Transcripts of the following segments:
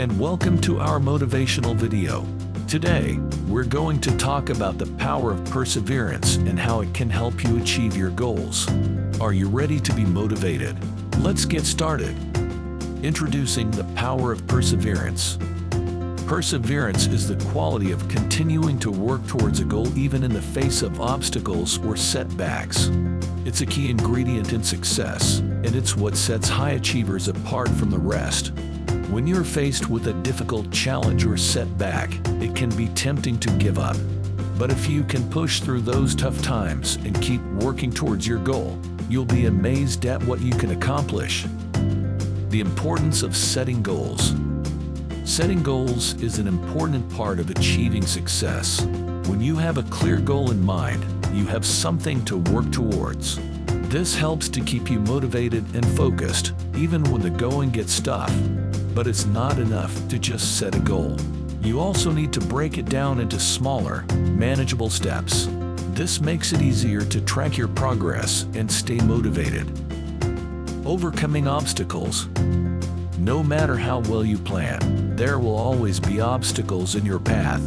and welcome to our motivational video. Today, we're going to talk about the power of perseverance and how it can help you achieve your goals. Are you ready to be motivated? Let's get started. Introducing the power of perseverance. Perseverance is the quality of continuing to work towards a goal even in the face of obstacles or setbacks. It's a key ingredient in success, and it's what sets high achievers apart from the rest. When you're faced with a difficult challenge or setback, it can be tempting to give up. But if you can push through those tough times and keep working towards your goal, you'll be amazed at what you can accomplish. The importance of setting goals. Setting goals is an important part of achieving success. When you have a clear goal in mind, you have something to work towards. This helps to keep you motivated and focused, even when the going gets tough. But it's not enough to just set a goal. You also need to break it down into smaller, manageable steps. This makes it easier to track your progress and stay motivated. Overcoming obstacles. No matter how well you plan, there will always be obstacles in your path.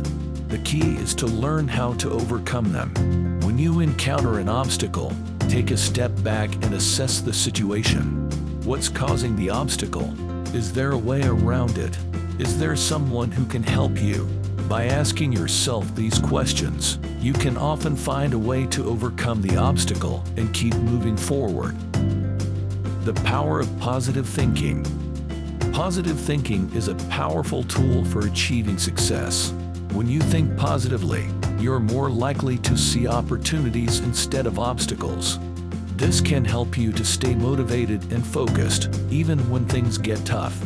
The key is to learn how to overcome them. When you encounter an obstacle, take a step back and assess the situation. What's causing the obstacle? Is there a way around it? Is there someone who can help you? By asking yourself these questions, you can often find a way to overcome the obstacle and keep moving forward. The power of positive thinking. Positive thinking is a powerful tool for achieving success. When you think positively, you're more likely to see opportunities instead of obstacles. This can help you to stay motivated and focused, even when things get tough.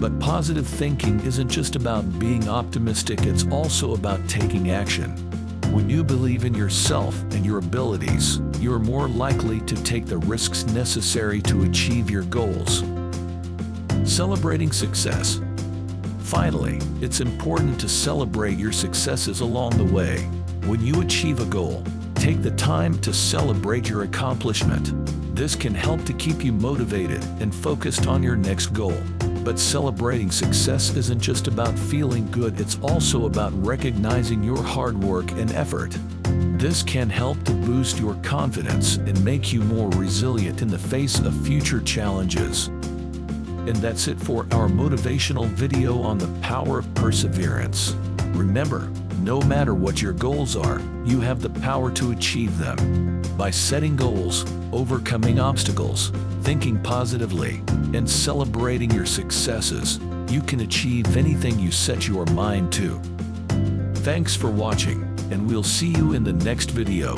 But positive thinking isn't just about being optimistic, it's also about taking action. When you believe in yourself and your abilities, you're more likely to take the risks necessary to achieve your goals. Celebrating success. Finally, it's important to celebrate your successes along the way. When you achieve a goal, take the time to celebrate your accomplishment. This can help to keep you motivated and focused on your next goal. But celebrating success isn't just about feeling good, it's also about recognizing your hard work and effort. This can help to boost your confidence and make you more resilient in the face of future challenges. And that's it for our motivational video on the power of perseverance. Remember, no matter what your goals are, you have the power to achieve them. By setting goals, overcoming obstacles, thinking positively, and celebrating your successes, you can achieve anything you set your mind to. Thanks for watching, and we'll see you in the next video.